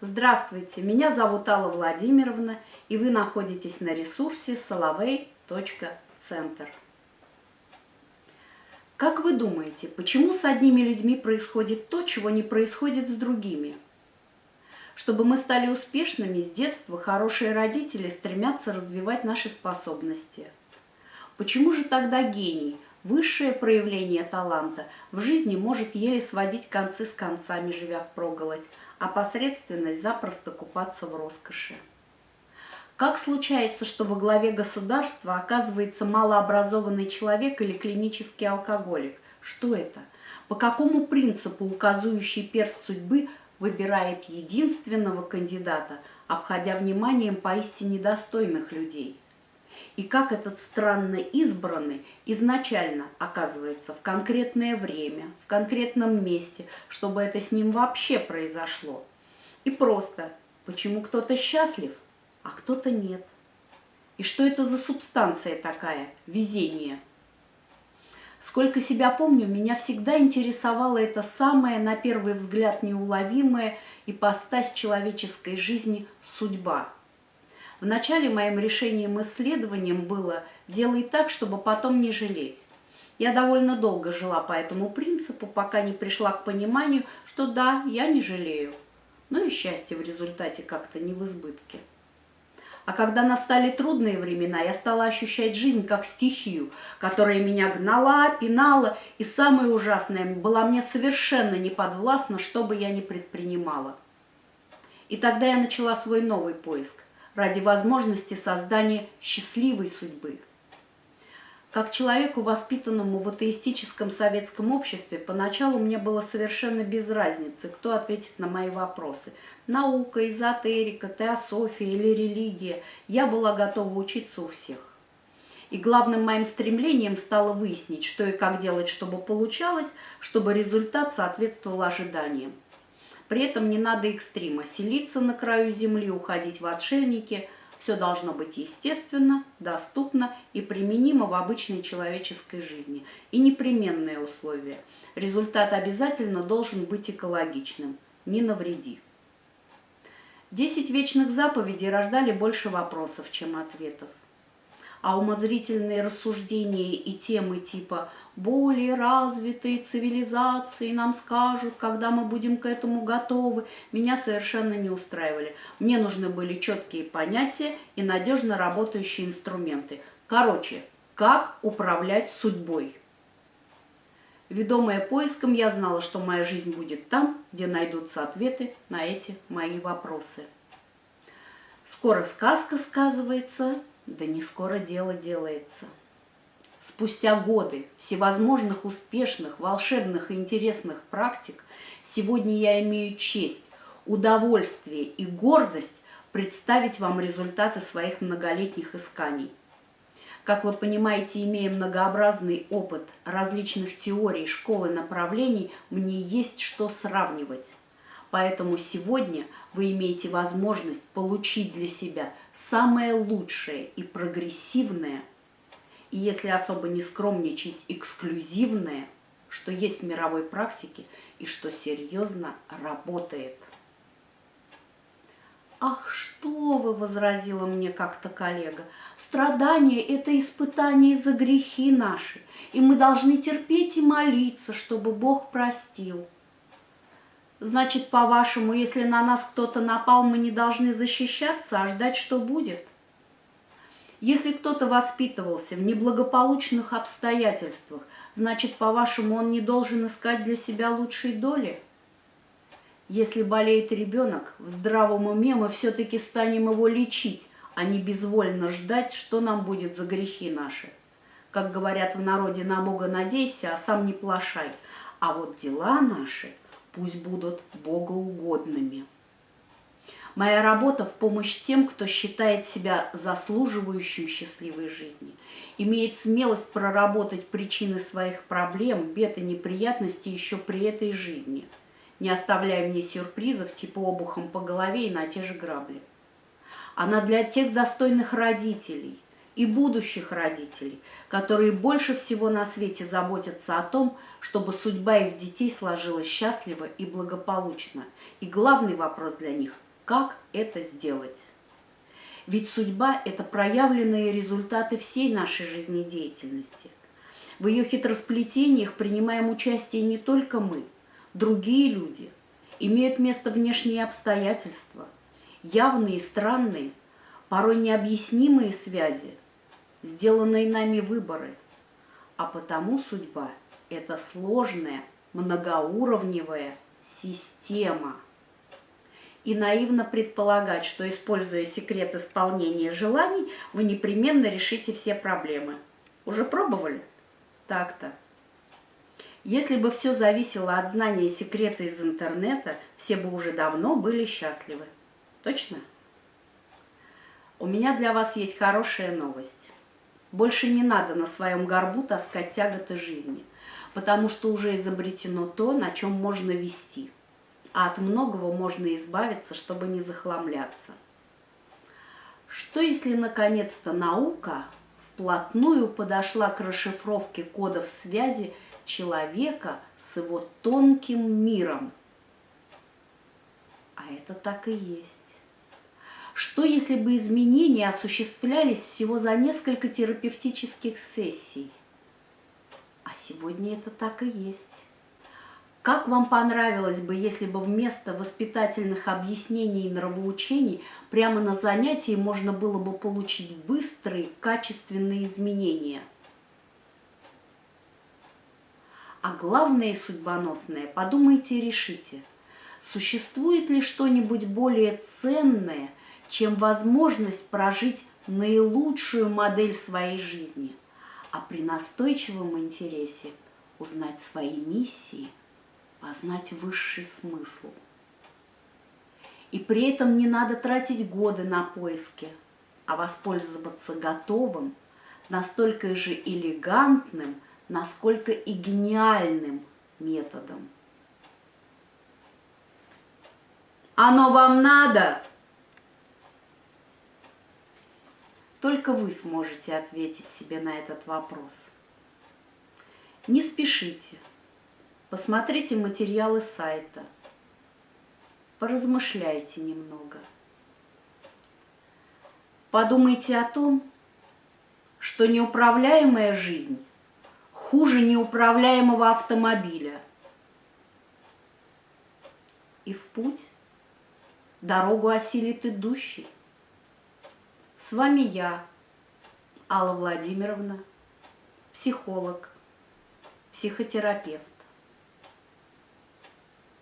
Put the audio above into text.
Здравствуйте, меня зовут Алла Владимировна, и вы находитесь на ресурсе soloway.центр. Как вы думаете, почему с одними людьми происходит то, чего не происходит с другими? Чтобы мы стали успешными, с детства хорошие родители стремятся развивать наши способности. Почему же тогда гений, высшее проявление таланта, в жизни может еле сводить концы с концами, живя в проголодь, а посредственность запросто купаться в роскоши. Как случается, что во главе государства оказывается малообразованный человек или клинический алкоголик? Что это? По какому принципу указывающий перст судьбы выбирает единственного кандидата, обходя вниманием поистине достойных людей? И как этот странно избранный изначально оказывается в конкретное время, в конкретном месте, чтобы это с ним вообще произошло. И просто, почему кто-то счастлив, а кто-то нет. И что это за субстанция такая, везение? Сколько себя помню, меня всегда интересовала эта самая, на первый взгляд, неуловимая ипостась человеческой жизни – судьба – Вначале моим решением исследованием было «делай так, чтобы потом не жалеть». Я довольно долго жила по этому принципу, пока не пришла к пониманию, что да, я не жалею. Но и счастье в результате как-то не в избытке. А когда настали трудные времена, я стала ощущать жизнь как стихию, которая меня гнала, пинала, и самое ужасное, была мне совершенно неподвластна, что бы я ни предпринимала. И тогда я начала свой новый поиск ради возможности создания счастливой судьбы. Как человеку, воспитанному в атеистическом советском обществе, поначалу мне было совершенно без разницы, кто ответит на мои вопросы. Наука, эзотерика, теософия или религия. Я была готова учиться у всех. И главным моим стремлением стало выяснить, что и как делать, чтобы получалось, чтобы результат соответствовал ожиданиям. При этом не надо экстрима, селиться на краю земли, уходить в отшельники. Все должно быть естественно, доступно и применимо в обычной человеческой жизни. И непременное условие. Результат обязательно должен быть экологичным. Не навреди. Десять вечных заповедей рождали больше вопросов, чем ответов а умозрительные рассуждения и темы типа «более развитые цивилизации нам скажут, когда мы будем к этому готовы» меня совершенно не устраивали. Мне нужны были четкие понятия и надежно работающие инструменты. Короче, как управлять судьбой. Ведомая поиском, я знала, что моя жизнь будет там, где найдутся ответы на эти мои вопросы. Скоро сказка сказывается, да не скоро дело делается. Спустя годы всевозможных успешных, волшебных и интересных практик, сегодня я имею честь, удовольствие и гордость представить вам результаты своих многолетних исканий. Как вы понимаете, имея многообразный опыт различных теорий, школ и направлений, мне есть что сравнивать. Поэтому сегодня вы имеете возможность получить для себя самое лучшее и прогрессивное, и если особо не скромничать, эксклюзивное, что есть в мировой практике и что серьезно работает. «Ах, что вы!» – возразила мне как-то коллега. «Страдание – это испытание за грехи наши, и мы должны терпеть и молиться, чтобы Бог простил». Значит, по-вашему, если на нас кто-то напал, мы не должны защищаться, а ждать, что будет? Если кто-то воспитывался в неблагополучных обстоятельствах, значит, по-вашему, он не должен искать для себя лучшей доли? Если болеет ребенок, в здравом уме мы все-таки станем его лечить, а не безвольно ждать, что нам будет за грехи наши. Как говорят в народе, на Бога надейся, а сам не плашай. А вот дела наши – пусть будут богоугодными. Моя работа в помощь тем, кто считает себя заслуживающим счастливой жизни, имеет смелость проработать причины своих проблем, бед и неприятностей еще при этой жизни, не оставляя мне сюрпризов типа обухом по голове и на те же грабли. Она для тех достойных родителей – и будущих родителей, которые больше всего на свете заботятся о том, чтобы судьба их детей сложилась счастливо и благополучно. И главный вопрос для них как это сделать. Ведь судьба – это проявленные результаты всей нашей жизнедеятельности. В ее хитросплетениях принимаем участие не только мы, другие люди. Имеют место внешние обстоятельства, явные странные, порой необъяснимые связи, сделанные нами выборы. А потому судьба – это сложная, многоуровневая система – и наивно предполагать, что, используя секрет исполнения желаний, вы непременно решите все проблемы. Уже пробовали? Так-то. Если бы все зависело от знания секрета из интернета, все бы уже давно были счастливы. Точно? У меня для вас есть хорошая новость. Больше не надо на своем горбу таскать тяготы жизни, потому что уже изобретено то, на чем можно вести – а от многого можно избавиться, чтобы не захламляться. Что если наконец-то наука вплотную подошла к расшифровке кодов связи человека с его тонким миром? А это так и есть. Что если бы изменения осуществлялись всего за несколько терапевтических сессий? А сегодня это так и есть. Как вам понравилось бы, если бы вместо воспитательных объяснений и нравоучений прямо на занятии можно было бы получить быстрые, качественные изменения? А главное судьбоносное, подумайте и решите, существует ли что-нибудь более ценное, чем возможность прожить наилучшую модель своей жизни, а при настойчивом интересе узнать свои миссии – познать высший смысл. И при этом не надо тратить годы на поиски, а воспользоваться готовым, настолько же элегантным, насколько и гениальным методом. Оно вам надо? Только вы сможете ответить себе на этот вопрос. Не спешите. Посмотрите материалы сайта, поразмышляйте немного. Подумайте о том, что неуправляемая жизнь хуже неуправляемого автомобиля. И в путь дорогу осилит идущий. С вами я, Алла Владимировна, психолог, психотерапевт.